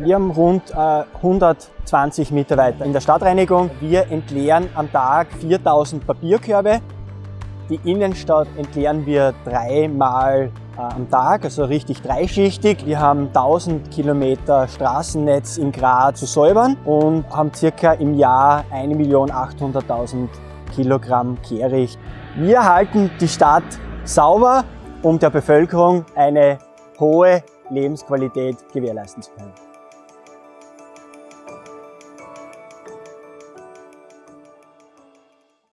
Wir haben rund äh, 120 Mitarbeiter in der Stadtreinigung. Wir entleeren am Tag 4000 Papierkörbe. Die Innenstadt entleeren wir dreimal äh, am Tag, also richtig dreischichtig. Wir haben 1000 Kilometer Straßennetz in Graz zu säubern und haben circa im Jahr 1.800.000 Kilogramm Kehricht. Wir halten die Stadt sauber, um der Bevölkerung eine hohe Lebensqualität gewährleisten zu können.